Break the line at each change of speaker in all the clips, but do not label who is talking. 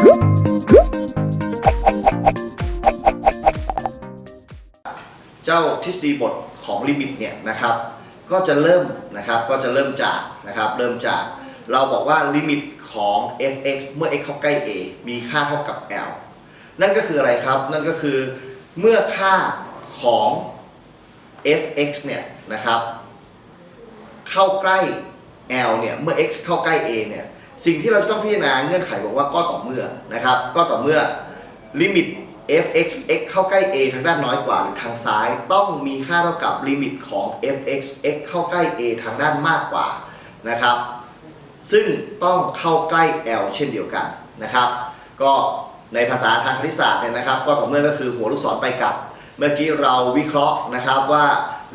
เจ้าทฤษฎีบทของลิมิตเนี่ยนะครับ ก็จะเริ่มนะครับก็จะเริ่มจากนะครับเริ่มจากเราบอกว่าลิมิตของ f(x) เมื่อ x เข้าใกล้ a มีค่าเท่ากับ l นั่นก็คืออะไรครับ นั่นก็คือเมื่อค่าของ f(x) เนี่ยนะครับ เข้าใกล้ l เนี่ย เมื่อ x เข้าใกล้ a เนี่ย สิ่งที่เราจะต้องพิจารณาเงื่อนไขบอกว่าก็ต่อเมื่อนะครับ ก็ต่อเมื่อลิมิต f(x) x เข้าใกล้ a ทางด้านน้อยกว่าหรือทางซ้าย ต้องมีค่าเท่ากับลิมิตของ f(x) x เข้าใกล้ a ทางด้านมากกว่านะครับ ซึ่งต้องเข้าใกล้ l เช่นเดียวกันนะครับ ก็ในภาษาทางคณิตศาสตร์เนี่ยนะครับ ก็ต่อเมื่อก็คือหัวลูกศรไปกลับ เมื่อกี้เราวิเคราะห์นะครับว่า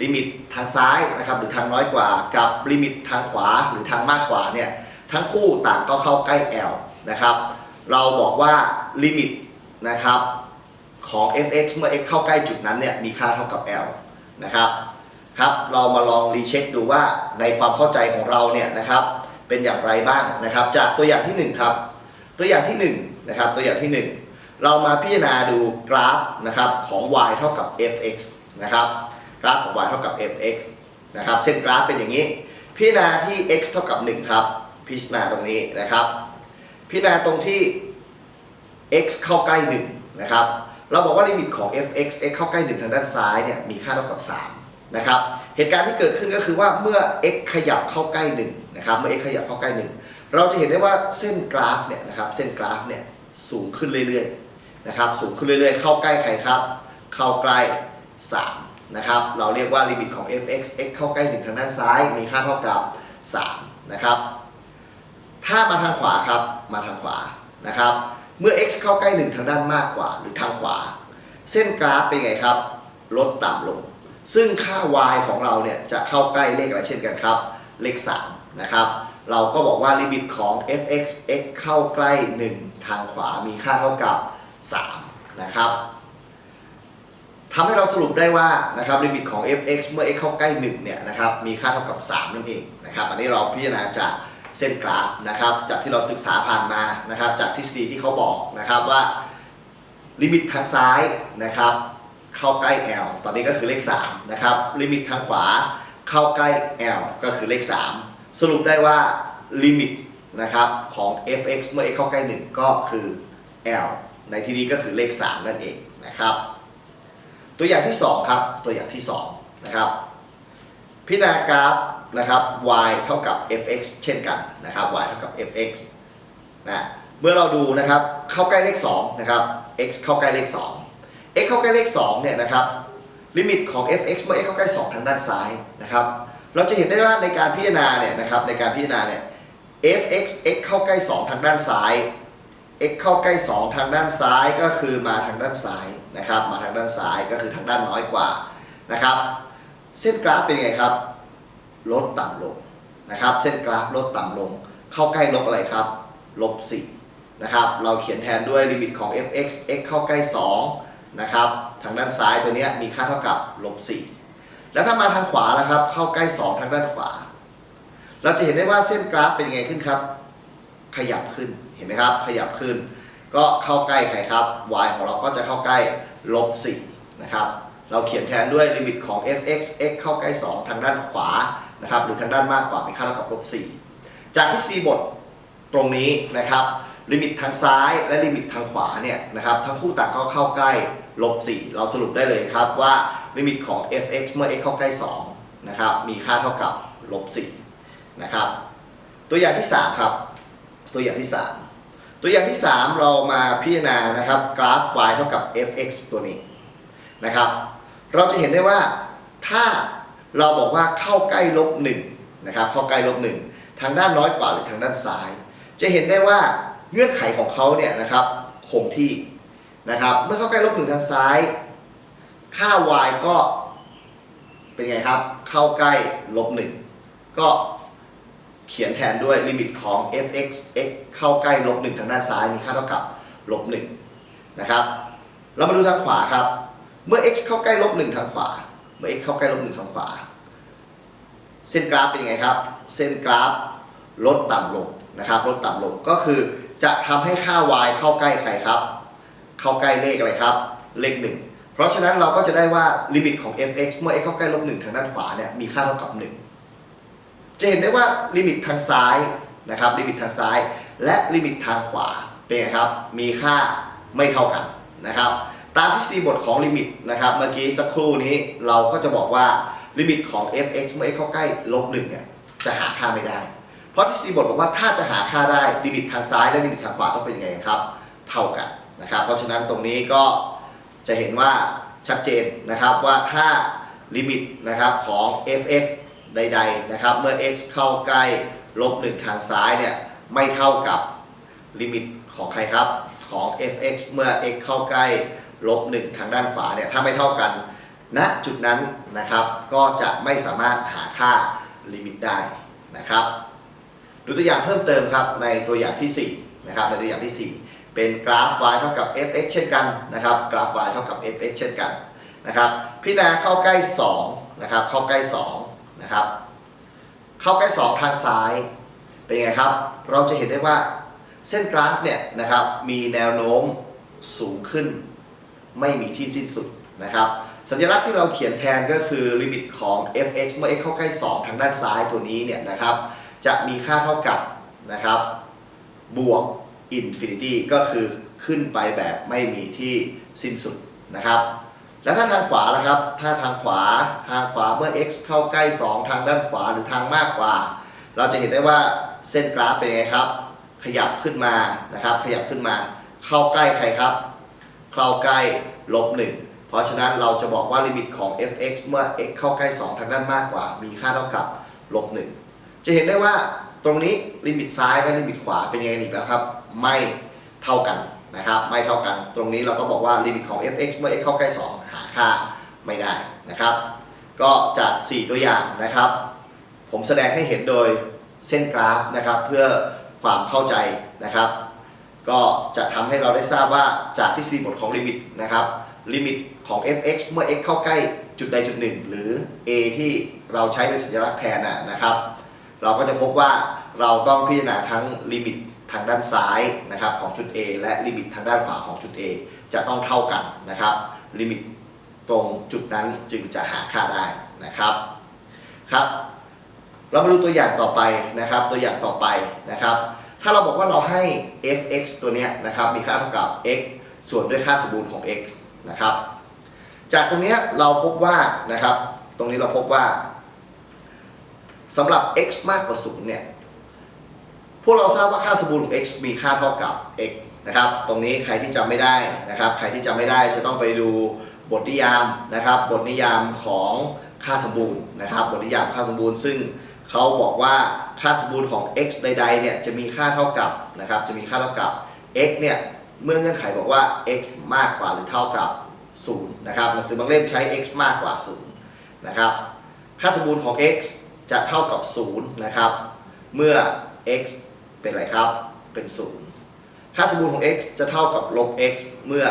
ลิมิตทางซ้ายนะครับหรือทางน้อยกว่า กับลิมิตทางขวาหรือทางมากกว่าเนี่ย ทั้งคู่ต่างก็เข้าใกล้ l นะครับ เราบอกว่าลิมิตนะครับของ f(x) เมื่อ x เข้าใกล้จุดนั้นเนี่ยมีค่าเท่ากับ l นะครับครับ เรามาลอง recheck ดูว่าในความเข้าใจของเราเนี่ยนะครับเป็นอย่างไรบ้างนะครับ จากตัวอย่างที่หนึ่งครับ ตัวอย่างที่หนึ่งนะครับตัวอย่างที่หนึ่งเรามาพิจารณาดูกราฟนะครับของ y เท่ากับ fx นะครับกราฟของ y เท่ากับ fx นะครับเส้นกราฟเป็นอย่างนี้ พิจารณาที่ x เท่ากับ 1 ครับ พิจารณาตรงนี้นะครับ พิจารณาตรงที่ x เข้าใกล้1นะครับเราบอกว่าลิมิตของ fx x เข้าใกล้1ทางด้านซ้ายเนี่ยมีค่าเท่ากับ3นะครับเหตุการณ์ที่เกิดขึ้นก็คือว่าเมื่อ x ขยับเข้าใกล้1นะครับเมื่อ x ขยับเข้าใกล้ 1 เราจะเห็นได้ว่าเส้นกราฟเนี่ยนะครับเส้นกราฟเนี่ยสูงขึ้นเรื่อยๆนะครับสูงขึ้นเรื่อยๆ เข้าใกล้ใครครับ เข้าใกล้3นะครับเราเรียกว่าลิมิตของ fx x เข้าใกล้1ทางด้านซ้ายมีค่าเท่ากับ3นะครับ ถ้ามาทางขวาครับ มาทางขวานะครับ เมื่อ x เข้าใกล้ 1 ทางด้านมากกว่าหรือทางขวา เส้นกราฟเป็นไงครับ ลดต่ำลง ซึ่งค่า y ของเราเนี่ยจะเข้าใกล้เลขอะไรเช่นกันครับ เลข3นะครับ เราก็บอกว่าลิมิตของ f(x) x เข้าใกล้ 1 ทางขวามีค่าเท่ากับ3นะครับทำให้เราสรุปได้ว่านะครับลิมิตของ f(x) เมื่อ x เข้าใกล้1เนี่ยนะครับมีค่าเท่ากับ 3 นั่นเองนะครับ อันนี้เราพิจารณาจาก เส้นกราฟนะครับจากที่เราศึกษาผ่านมานะครับจากทฤษฎีที่เขาบอกนะครับว่าลิมิตทางซ้ายนะครับเข้าใกล้ L ตอนนี้ก็คือเลข3นะครับลิมิตทางขวาเข้าใกล้ L ก็คือเลข 3 สรุปได้ว่าลิมิตนะครับของ f(x) เมื่อ x เข้าใกล้ 1 ก็คือ L ในที่นี้ก็คือเลข 3 นั่นเองนะครับ ตัวอย่างที่ 2 ครับ ตัวอย่างที่ 2 นะครับ พิจารณากราฟ นะครับ y เท่ากับ fx เช่นกันนะครับ y เท่ากับ fx นะเมื่อเราดูนะครับเข้าใกล้เลข2นะครับ x เข้าใกล้เลข 2 x เข้าใกล้เลข2เนี่ยนะครับลิมิตของ fx เมื่อ x เข้าใกล้ 2 ทางด้านซ้ายนะครับเราจะเห็นได้ว่าในการพิจารณาเนี่ยนะครับในการพิจารณาเนี่ย fx x เข้าใกล้ 2 ทางด้านซ้าย x เข้าใกล้ 2 ทางด้านซ้ายก็คือมาทางด้านซ้ายนะครับมาทางด้านซ้ายก็คือทางด้านน้อยกว่านะครับเส้นกราฟเป็นไงครับ ลดต่ำลงนะครับเส้นกราฟลดต่ำลง เข้าใกล้ลบอะไรครับลบ4นะครับเราเขียนแทนด้วยลิมิตของ fx x เข้าใกล้2นะครับทางด้านซ้ายตัวนี้มีค่าเท่ากับลบ4แล้วถ้ามาทางขวาแล้วครับ เข้าใกล้ 2 ทางด้านขวา เราจะเห็นได้ว่าเส้นกราฟเป็นยังไงขึ้นครับ ขยับขึ้นเห็นไหมครับ ขยับขึ้น ก็เข้าใกล้ใครครับ y ของเราก็จะเข้าใกล้ลบ4นะครับเราเขียนแทนด้วยลิมิตของ fx x เข้าใกล้ 2 ทางด้านขวา นะครับหรือทางด้านมากกว่ามีค่าเท่ากับลบ4จากทฤษฎีบทตรงนี้นะครับลิมิตทางซ้ายและลิมิตทางขวาเนี่ยนะครับทั้งคู่ต่างก็เข้าใกล้ลบ4เราสรุปได้เลยครับว่าลิมิตของ fx เมื่อ x เข้าใกล้2นะครับมีค่าเท่ากับลบ4นะครับตัวอย่างที่3ครับตัวอย่างที่ 3 ตัวอย่างที่ 3 เรามาพิจารณานะครับกราฟ y เท่ากับ fx ตัวนี้นะครับเราจะเห็นได้ว่าถ้า เราบอกว่าเข้าใกล้ลบหนึ่งนะครับเข้าใกล้ลบหนึ่งทางด้านน้อยกว่าหรือทางด้านซ้าย จะเห็นได้ว่าเงื่อนไขของเขาเนี่ยนะครับคงที่นะครับเมื่อเข้าใกล้ลบหนึ่งทางซ้าย ค่า y ก็เป็นไงครับ เข้าใกล้ลบหนึ่งก็เขียนแทนด้วยลิมิตของ fx x เข้าใกล้ลบหนึ่งทางด้านซ้ายมีค่าเท่ากับลบหนึ่งนะครับเรามาดูทางขวาครับ เมื่อ x เข้าใกล้ลบหนึ่งทางขวา เมื่อ x เข้าใกล้ลบหนึ่งทางขวา เส้นกราฟเป็นยังไงครับ เส้นกราฟลดต่ำลงนะครับ ลดต่ำลงก็คือจะทำให้ค่า y เข้าใกล้ใครครับ เข้าใกล้เลขอะไรครับ เลขหนึ่งเพราะฉะนั้นเราก็จะได้ว่าลิมิตของ f(x) เมื่อ x เข้าใกล้ลบ1ทางด้านขวาเนี่ยมีค่าเท่ากับ 1 จะเห็นได้ว่าลิมิตทางซ้ายนะครับ ลิมิตทางซ้าย และลิมิตทางขวาเป็นไงครับ มีค่าไม่เท่ากันนะครับ ตามทฤษฎีบทของลิมิตนะครับเมื่อกี้สักครู่นี้เราก็จะบอกว่าลิมิตของ f(x) เมื่อ x เข้าใกล้ลบ1เนี่ยจะหาค่าไม่ได้ เพราะทฤษฎีบทบอกว่าถ้าจะหาค่าได้ลิมิตทางซ้ายและลิมิตทางขวาต้องเป็นยังไงครับ เท่ากันนะครับ เพราะฉะนั้นตรงนี้ก็จะเห็นว่าชัดเจนนะครับว่าถ้าลิมิตนะครับของ f(x) ใดๆนะครับเมื่อ x เข้าใกล้ลบ1ทางซ้ายเนี่ยไม่เท่ากับลิมิตของใครครับของ f(x) เมื่อ x เข้าใกล้ ลบ1ทางด้านขวาเนี่ยถ้าไม่เท่ากันณจุดนั้นนะครับก็จะไม่สามารถหาค่าลิมิตได้นะครับดูตัวอย่างเพิ่มเติมครับในตัวอย่างที่4นะครับในตัวอย่างที่ 4 เป็นกราฟ y เท่ากับ f(x) เช่นกันนะครับกราฟ y เท่ากับ f(x) เช่นกันนะครับพิจารณาเข้าใกล้2นะครับเข้าใกล้2นะครับเข้าใกล้ 2 ทางซ้ายเป็นไงครับ เราจะเห็นได้ว่าเส้นกราฟเนี่ยนะครับมีแนวโน้มสูงขึ้น ไม่มีที่สิ้นสุดนะครับสัญลักษณ์ที่เราเขียนแทนก็คือลิมิตของ f(x) เมื่อ x เข้าใกล้ 2 ทางด้านซ้ายตัวนี้เนี่ยนะครับจะมีค่าเท่ากับนะครับบวก infinity ก็คือขึ้นไปแบบไม่มีที่สิ้นสุดนะครับแล้วถ้าทางขวาล่ะครับ ถ้าทางขวาทางขวาเมื่อ x เข้าใกล้ 2 ทางด้านขวาหรือทางมากกว่า เราจะเห็นได้ว่าเส้นกราฟเป็นไงครับ ขยับขึ้นมานะครับ ขยับขึ้นมา เข้าใกล้ใครครับ เข้าใกล้ลบ1เพราะฉะนั้นเราจะบอกว่าลิมิตของ f(x) เมื่อ x เข้าใกล้ 2 ทางด้านมากกว่า มีค่าเท่ากับลบ1จะเห็นได้ว่าตรงนี้ลิมิตซ้ายและลิมิตขวาเป็นยังไงอีกแล้วครับ ไม่เท่ากันนะครับ ไม่เท่ากัน ตรงนี้เราก็บอกว่าลิมิตของ f(x) เมื่อ x เข้าใกล้ 2 หาค่าไม่ได้นะครับ ก็จาก 4 ตัวอย่างนะครับ ผมแสดงให้เห็นโดยเส้นกราฟนะครับ เพื่อความเข้าใจนะครับ ก็จะทำให้เราได้ทราบว่าจากทฤษฎีบทของลิมิตนะครับลิมิตของ f(x) เมื่อ x เข้าใกล้จุดใดจุดหนึ่งหรือ a ที่เราใช้เป็นสัญลักษณ์แทนนะนะครับ เราก็จะพบว่าเราต้องพิจารณาทั้งลิมิตทางด้านซ้ายนะครับของจุด A และลิมิตทางด้านขวาของจุด A จะต้องเท่ากันนะครับ ลิมิตตรงจุดนั้นจึงจะหาค่าได้นะครับครับ เรามาดูตัวอย่างต่อไปนะครับ ตัวอย่างต่อไปนะครับ ถ้าเราบอกว่าเราให้ f(x) ตัวเนี้ยนะครับมีค่าเท่ากับ x ส่วนด้วยค่าสมบูรณ์ของ x นะครับ จากตรงนี้เราพบว่านะครับ ตรงนี้เราพบว่าสำหรับ x มากกว่า0เนี่ย พวกเราทราบว่าค่าสมบูรณ์ของ x มีค่าเท่ากับ x นะครับ ตรงนี้ใครที่จำไม่ได้นะครับ ใครที่จำไม่ได้จะต้องไปดูบทนิยามนะครับ บทนิยามของค่าสมบูรณ์นะครับ บทนิยามค่าสมบูรณ์ซึ่ง เขาบอกว่าค่าสมบูรณ์ของ x ใดๆเนี่ยจะมีค่าเท่ากับนะครับจะมีค่าเท่ากับ x เนี่ยเมื่อเงื่อนไขบอกว่า x มากกว่าหรือเท่ากับ 0 นะครับหนังสือบางเล่มใช้ x มากกว่า 0 นะครับ ค่าสมบูรณ์ของ x จะเท่ากับ 0 นะครับ เมื่อ x เป็นอะไรครับ เป็น 0 ค่าสมบูรณ์ของ x จะเท่ากับลบ x เมื่อ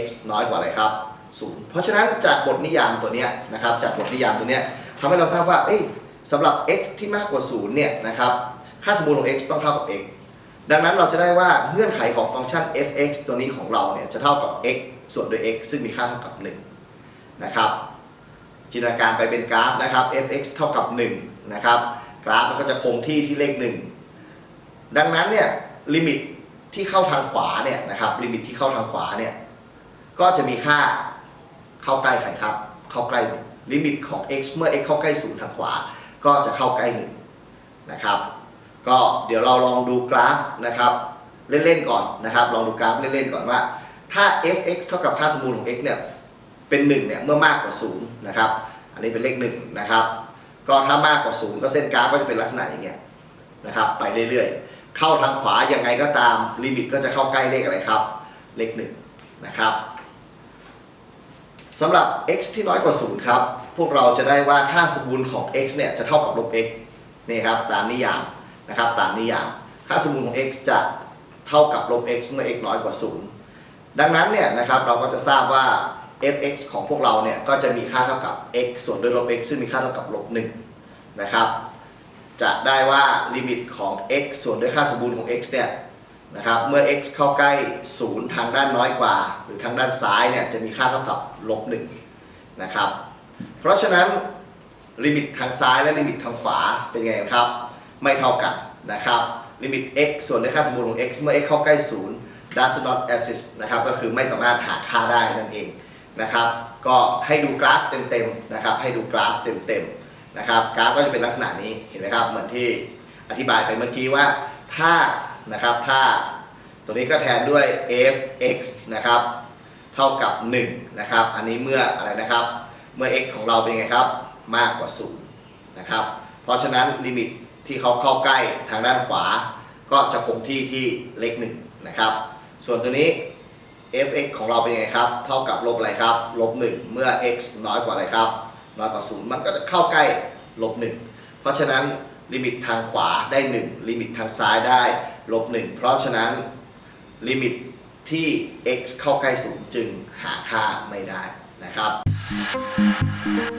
x น้อยกว่าอะไรครับ 0 เพราะฉะนั้นจากบทนิยามตัวเนี้ยนะครับ จากบทนิยามตัวเนี้ยทำให้เราทราบว่าเอ้ย สำหรับ x ที่มากกว่า 0 เนี่ยนะครับ ค่าสมบูรณ์ของ x ต้องเท่ากับ x ดังนั้นเราจะได้ว่าเงื่อนไขของฟังก์ชัน f(x) ตัวนี้ของเราเนี่ยจะเท่ากับ x ส่วนด้วย x ซึ่งมีค่าเท่ากับ 1 นะครับ จินตนาการไปเป็นกราฟนะครับ f(x) เท่ากับ 1 นะครับ กราฟมันก็จะคงที่ที่เลข 1 ดังนั้นเนี่ยลิมิตที่เข้าทางขวาเนี่ยนะครับลิมิตที่เข้าทางขวาเนี่ยก็จะมีค่าเข้าใกล้ใครครับ เข้าใกล้ลิมิตของ x เมื่อ x เข้าใกล้0ทางขวา ก็จะเข้าใกล้1นะครับ ก็เดี๋ยวเราลองดูกราฟนะครับ เล่นๆก่อนนะครับ ลองดูกราฟเล่นๆก่อนว่า ถ้า f(x) เท่ากับค่าสมบูรณ์ของ x เนี่ยเป็น1เนี่ยเมื่อมากกว่า0นะครับ อันนี้เป็นเลข1นะครับ ก็ถ้ามากกว่า0ก็เส้นกราฟก็จะเป็นลักษณะอย่างเงี้ยนะครับไปเรื่อยๆ เข้าทางขวายังไงก็ตามลิมิตก็จะเข้าใกล้เลขอะไรครับ เลข1นะครับสำหรับ x ที่น้อยกว่า0ครับ พวกเราจะได้ว่าค่าสมบูรณ์ของ x เนี่ยจะเท่ากับลบ x นี่ครับตามนิยามนะครับตามนิยาม ค่าสมบูรณ์ของ x จะเท่ากับลบ x เมื่อ x น้อยกว่า 0 ดังนั้นเนี่ยนะครับเราก็จะทราบว่า f(x) ของพวกเราเนี่ยก็จะมีค่าเท่ากับ x ส่วนด้วยลบ x ซึ่งมีค่าเท่ากับลบ1นะครับจะได้ว่าลิมิตของ x ส่วนด้วยค่าสมบูรณ์ของ x เนี่ยนะครับเมื่อ x เข้าใกล้ 0 ทางด้านน้อยกว่า หรือทางด้านซ้ายเนี่ยจะมีค่าเท่ากับลบ1นะครับ เพราะฉะนั้นลิมิตทางซ้ายและลิมิตทางขวาเป็นไงครับ ไม่เท่ากันนะครับลิมิต x ส่วนด้วยค่าสมบูรณ์ของ x เมื่อ x เข้าใกล้0 does not exist นะครับก็คือไม่สามารถหาค่าได้นั่นเองนะครับก็ให้ดูกราฟเต็มๆนะครับให้ดูกราฟเต็มๆนะครับกราฟก็จะเป็นลักษณะนี้เห็นไหมครับเหมือนที่อธิบายไปเมื่อกี้ว่าถ้านะครับถ้าตัวนี้ก็แทนด้วย f(x) นะครับเท่ากับ1นะครับอันนี้เมื่ออะไรนะครับ เมื่อ x ของเราเป็นไงครับ มากกว่า0นะครับ เพราะฉะนั้นลิมิตที่เขาเข้าใกล้ทางด้านขวา ก็จะคงที่ที่เลข1นะครับ ส่วนตัวนี้ f(x) ของเราเป็นไงครับ เท่ากับลบอะไรครับ ลบ 1 เมื่อ x น้อยกว่าอะไรครับ น้อยกว่า 0 มันก็จะเข้าใกล้ลบ 1 เพราะฉะนั้นลิมิตทางขวาได้ 1 ลิมิตทางซ้ายได้ลบ 1 เพราะฉะนั้นลิมิตที่ x เข้าใกล้ 0 จึงหาค่าไม่ได้นะครับ Thank you.